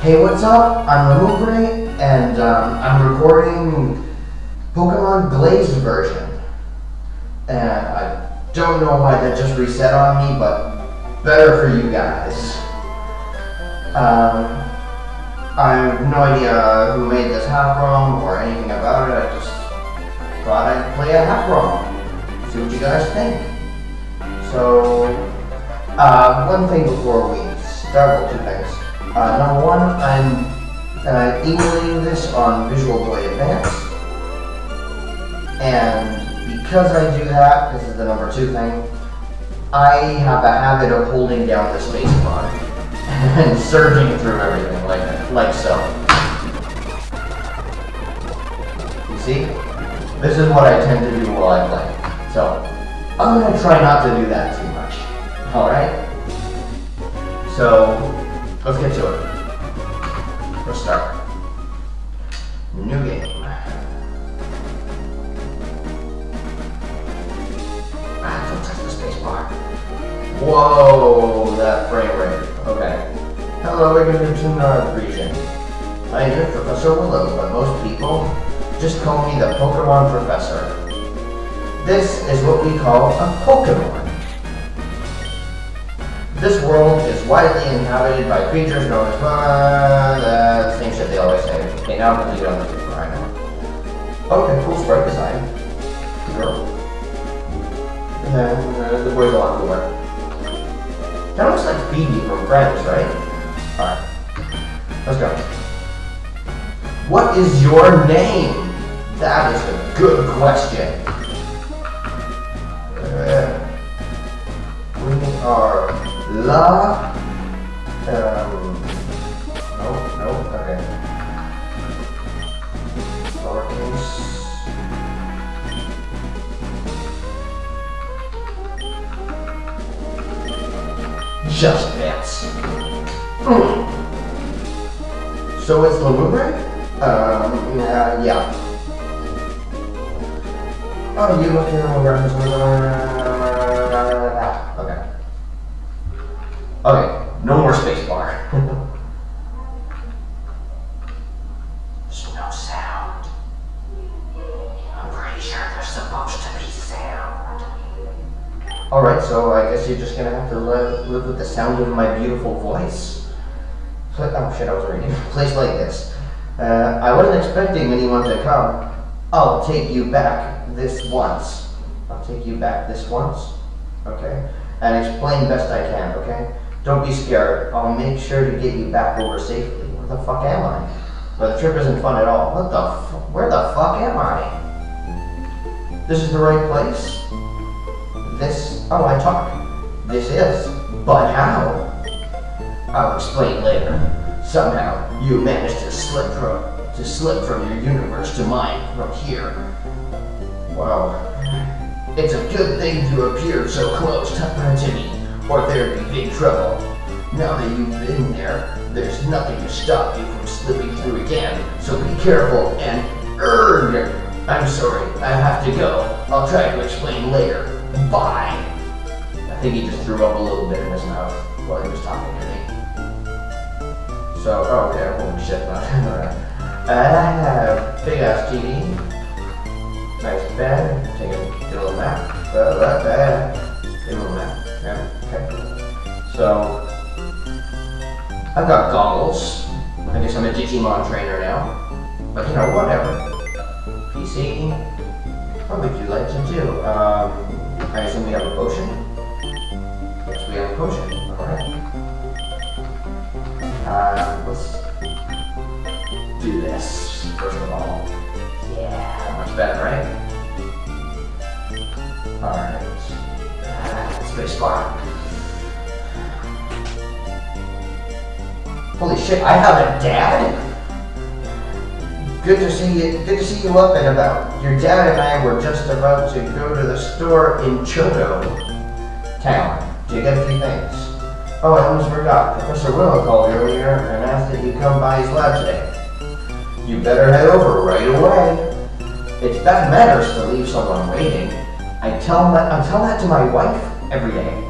Hey, what's up? I'm Lumbre, and um, I'm recording Pokemon Glazed version. And I don't know why that just reset on me, but better for you guys. Um, I have no idea who made this hack ROM or anything about it. I just thought I'd play a hack ROM. See what you guys think. So, uh, one thing before we start, well, two things. Uh, number one, I'm uh, emulating this on Visual Boy Advance. And because I do that, this is the number two thing, I have a habit of holding down the space bar and surging through everything like, like so. You see? This is what I tend to do while I play. So, I'm going to try not to do that too much. Alright? So, let's get to it. Let's start. New game. Ah, don't touch the space bar. Whoa, that frame rate. Okay. Hello, welcome to North region. I am Professor Willow, but most people just call me the Pokemon Professor. This is what we call a Pokemon. This world is widely inhabited by creatures known as uh, the same shit they always say. Okay, now I'm gonna leave it on the know. Okay, cool sprite design. Girl. And then uh, the boy's a lot cooler. That looks like Phoebe from Friends, right? Alright. Let's go. What is your name? That is a good question. La. Um, no, no, okay. Lowercase. Just bits. Mm. So it's Lamoubre? Um, yeah, yeah. Oh, you look here Okay. Okay, gonna have to live, live with the sound of my beautiful voice. Oh shit, I was reading. Place like this. Uh, I wasn't expecting anyone to come. I'll take you back this once. I'll take you back this once. Okay? And explain best I can, okay? Don't be scared. I'll make sure to get you back over safely. Where the fuck am I? But the trip isn't fun at all. What the Where the fuck am I? This is the right place? This, oh, I talk. This is, but how? I'll explain later. Somehow, you managed to slip from, to slip from your universe to mine from here. Well, It's a good thing you appeared so close to, me, or there'd be big trouble. Now that you've been there, there's nothing to stop you from slipping through again, so be careful and erg! I'm sorry, I have to go. I'll try to explain later. Bye! I think he just threw up a little bit in his mouth while he was talking to me. So, oh, okay, holy shit, alright. I have big ass TV, nice bed, take a, little nap, uh, that bed, get a little nap, yeah, okay. So, I've got goggles, I guess I'm a Digimon trainer now, but you know, whatever. PC, what would you like to do? Um, I assume we have a potion? We have a potion, alright. Uh, let's do this first of all. Yeah, much better, right? Alright. Ah, space bar. Holy shit, I have a dad? Good to see you. Good to see you up and about. Your dad and I were just about to go to the store in Choto Town few things. Oh, I almost forgot. Professor Willow called earlier and asked that you come by his lab today. You better head over right away. It's bad manners to leave someone waiting. I tell my, I tell that to my wife every day.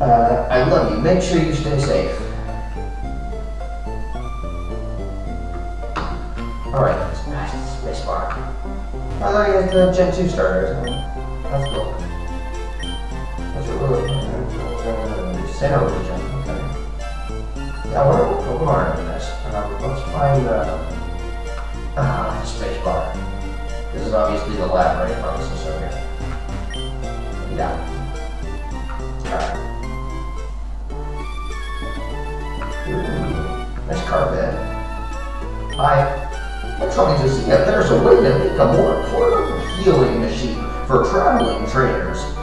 Uh, I love you. Make sure you stay safe. Alright, space bar. I thought you had the Gen 2 starters. That's cool. Uh, Sinnoh region. Okay. Yeah, what are Pokemon in this? Um, let's find uh, uh, space bar. This is obviously the lab, right? Pharmacist over here. Yeah. Alright. Ooh, nice carpet. Hi. I'm trying to see if there's a way to make a more portable healing machine for traveling trainers.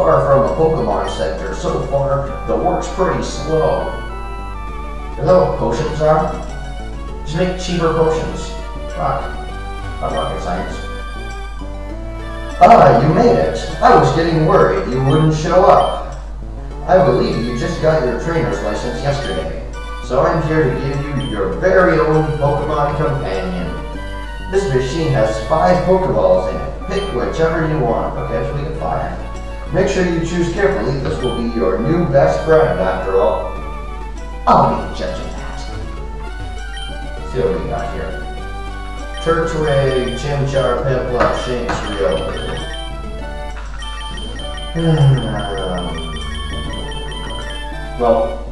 Far from a Pokemon Center. So far, the work's pretty slow. Is that what potions are? Just make cheaper potions. Fuck. Not rocket science. Ah, you made it. I was getting worried you wouldn't show up. I believe you just got your trainer's license yesterday. So I'm here to give you your very own Pokemon companion. This machine has five Pokeballs in it. Pick whichever you want. Okay, so we get five. Make sure you choose carefully. This will be your new best friend after all. I'll be the judge of that. see what we got here. Turtwig, Chimchar, Piplup, Shinx, Rio. Hmm, um, well,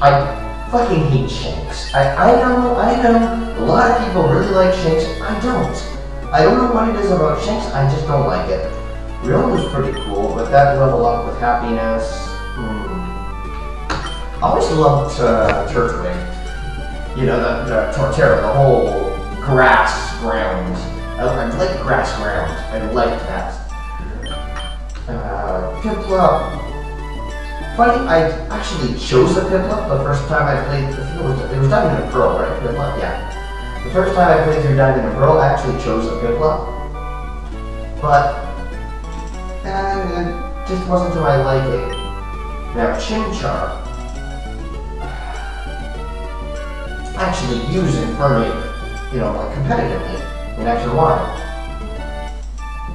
I fucking hate Shinx. I, I know, I know, a lot of people really like Shinx. I don't. I don't know what it is about Shinx, I just don't like it. Riolu was pretty cool, but that level up with happiness. Hmm. I always loved uh, Turtwig. You know, the, the Torterra, the whole grass ground. I, I like grass ground. I like that. Uh, Piplup, Funny, I actually chose the Piplup the first time I played, I it was, it was Diamond and Pearl, right? Piplup, yeah. The first time I played through Diamond and Pearl, I actually chose the Piplup. But, it just wasn't to my liking. Now, Chimchar, actually use Infernape, you know, like competitively in and Y.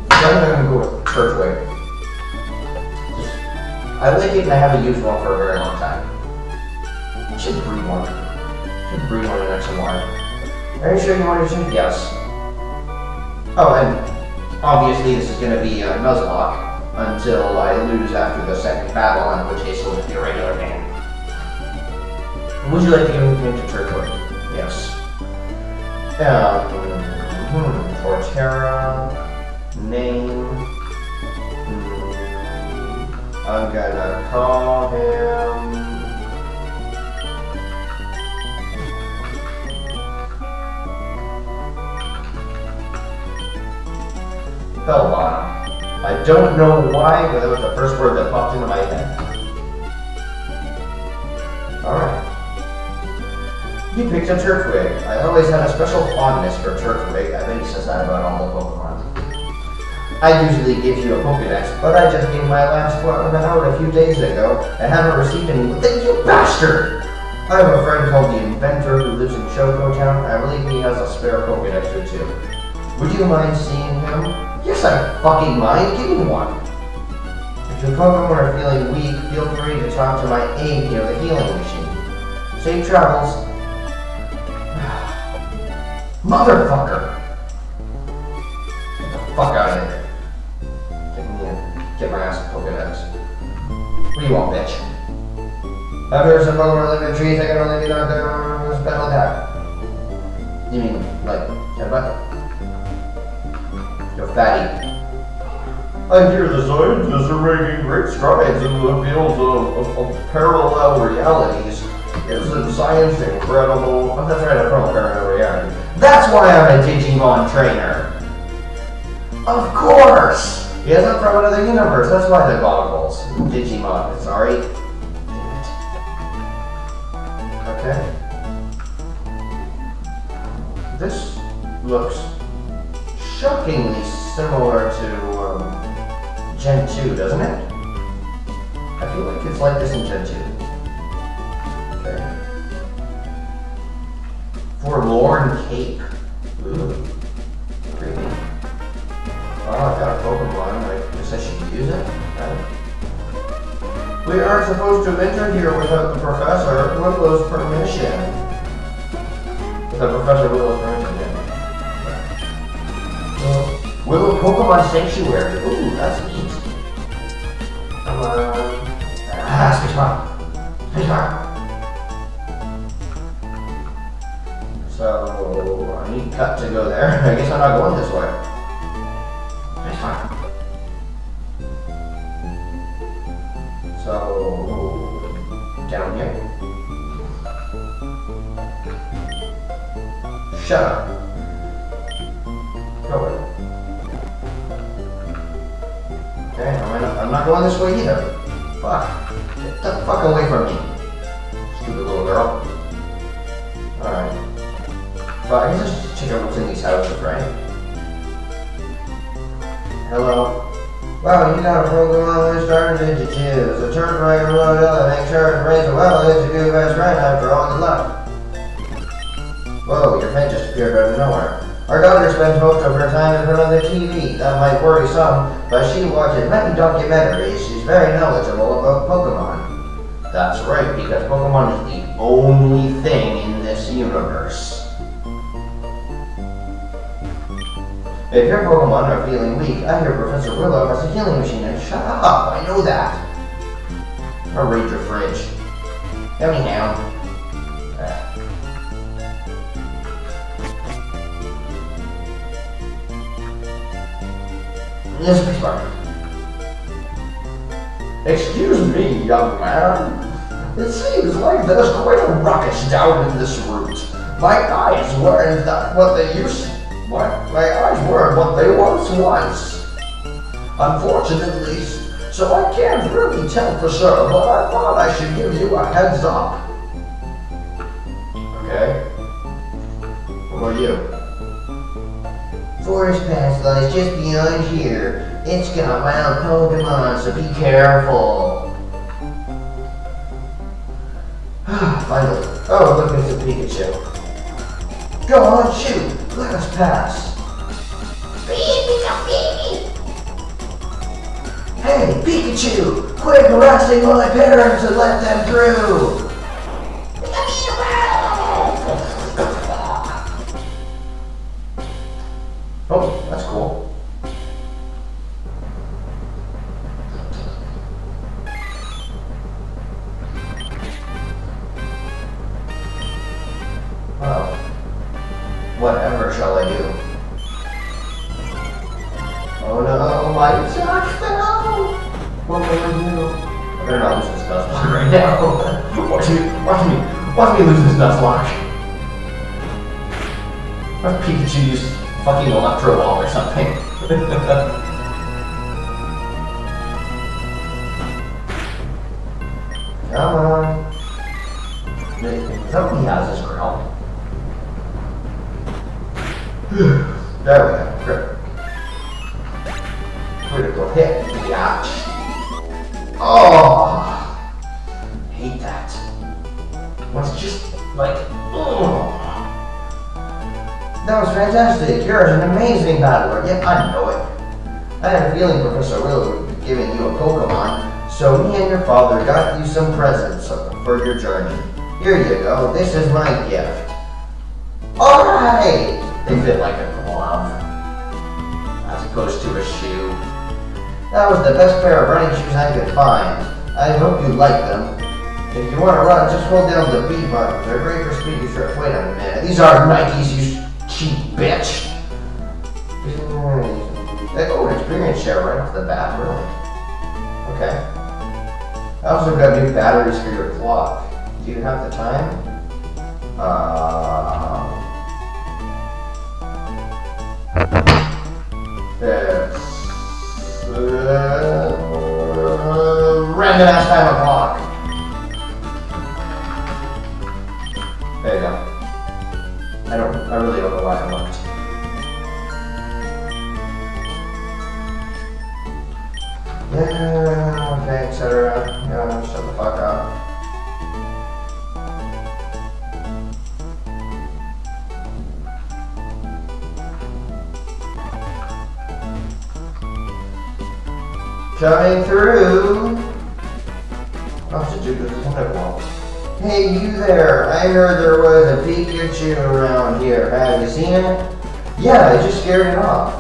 So I'm gonna go with Turtwig. I like it and I haven't used one for a very long time. I should breed one. I should breed one in X and Y. Are you sure you want to choose? Yes. Oh, and obviously this is going to be uh, a Nuzlocke until I lose after the second battle, in which case it'll just be a regular game. Would you like to give me into Turtwig? Yes. Um, hmm, Torterra, name, I'm gonna call him. Bellbottom. I don't know why, but that was the first word that popped into my head. Alright. You picked a Turtwig. I always had a special fondness for Turtwig. I think he says that about all the Pokemon. I usually give you a Pokedex, but I just gave my last one out a few days ago and haven't received any. Thank you, bastard! I have a friend called the Inventor who lives in Shoko Town. I believe he has a spare Pokedex or two. Would you mind seeing him? Yes, I fucking mind. Give me one. If your Pokemon are feeling weak, feel free to talk to my aide near the healing machine. Safe travels. Motherfucker! Get the fuck out of here. Get my ass Pokedex. What do you want, bitch? After there's some Pokemon live in trees, I can only be knocked down with special attack. You mean, like, headbutt? You're fatty. I hear the scientists are making great strides in the fields of, of, of parallel realities. Isn't science incredible? I'm not trying to promote parallel reality. That's why I'm a Digimon trainer. Of course! He isn't from another universe, that's why the goggles. Digimon, sorry. Okay. This looks shockingly similar to um, Gen 2, doesn't it? I feel like it's like this in Gen 2. Okay. Forlorn Cape. Ooh. Oh, I've got a Pokemon. I guess I should use it. We aren't supposed to enter here without the Professor Willow's permission. Sanctuary. Ooh, that's neat. On. Ah, spacebar. Spacebar. So, I need cut to go there. I guess I'm not going this way. Spacebar. So, down here. Shut up. Not, I'm going this way either. Fuck. Get the fuck away from me. Stupid little girl. Alright. But I can just check out what's in these houses, right? Hello? Wow, you got a Pokemon started did you choose? A turn right or load up, make sure to raise a well, a good best friend after all good luck. Whoa, your head just appeared out of nowhere. Our daughter spends most of her time in front of the TV. That might worry some, but she watches many documentaries. She's very knowledgeable about Pokemon. That's right, because Pokemon is the only thing in this universe. If your Pokemon are feeling weak, I hear Professor Willow has a healing machine. And shut up, I know that. I'll read your fridge. Anyhow. Please, Mark. Excuse me, young man. It seems like there's quite a ruckus down in this route. My eyes weren't that what they used. What? My eyes weren't what they once was. Unfortunately, so I can't really tell for sure, but I thought I should give you a heads up. Okay. What about you? Forest Pass lies just beyond here. It's got wild Pokemon, so be careful. Finally. Oh, look, it's a Pikachu. Go on, shoot. Let us pass. Hey, Pikachu! Quit harassing my parents and let them through! Oh, that's cool. Well, whatever shall I do? Oh no, my sock fell! What will I do? I better not lose this Nuzlocke right now. watch me, watch me, watch me lose this Nuzlocke. What if Pikachu used fucking Electro Ball or something? Come on. Somebody has this girl. there we go. Great. Critical hit. Yatch. Oh! Hate that. When it's just like, oh. That was fantastic. You're an amazing battler. Yep, I know it. I had a feeling Professor Willow would be giving you a Pokemon, so me and your father got you some presents for your journey. Here you go. This is my gift. Alright! They fit like a glove, as opposed to a shoe. That was the best pair of running shoes I could find. I hope you like them. If you want to run, just hold down the B button. They're great for speedy trips. Wait a minute. These are Nikes, you cheap bitch. Oh, an experience share right off the bat, really. Okay. I also got new batteries for your clock. Do you have the time? Uh, it's uh, random ass time o'clock. There you go. I don't, I really don't know why I looked. Yeah, okay, etc. Yeah, shut the fuck up. Coming through. Oh, did you do this one? Hey, you there! I heard there was a Pikachu around here. Have you seen it? Yeah, I just scared it off.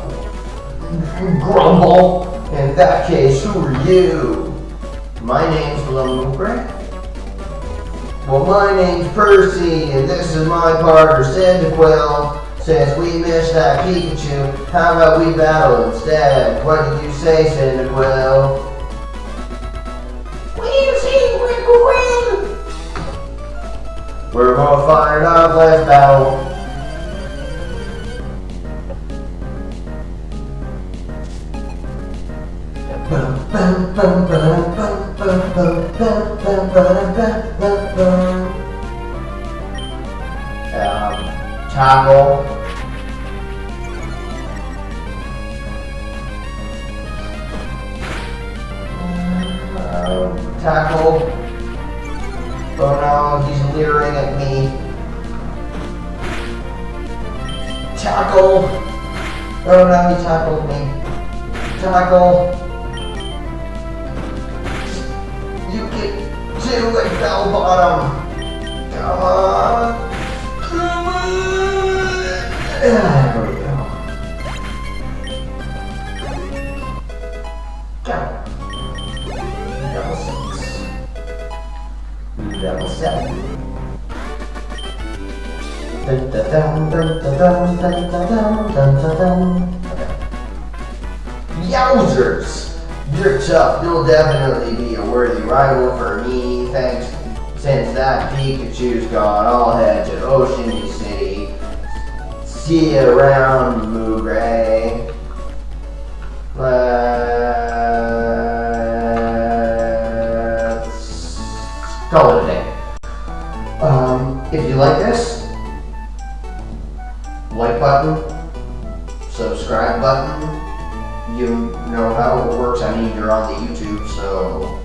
Grumble. In that case, who are you? My name's Lumbre. Well, my name's Percy, and this is my partner, Cyndaquil. Since we missed that Pikachu, how about we battle instead? What did you say, Cyndaquil? We're gonna up, let's battle. Um, tackle. Um, tackle. Oh no, he's leering at me. Tackle! Oh no, he tackled me. Tackle! You get to it, bell bottom! Come on! Come on! There we go. Go! Level 6. Level 7. Yowzers! You're tough. You'll definitely be a worthy rival for me. Thanks. Since that Pikachu's gone, I'll head to Ocean City. See you around, Moogray. Let's call it a day. Um, if you like this, like button, subscribe button, you know how it works. I mean, you're on the YouTube, so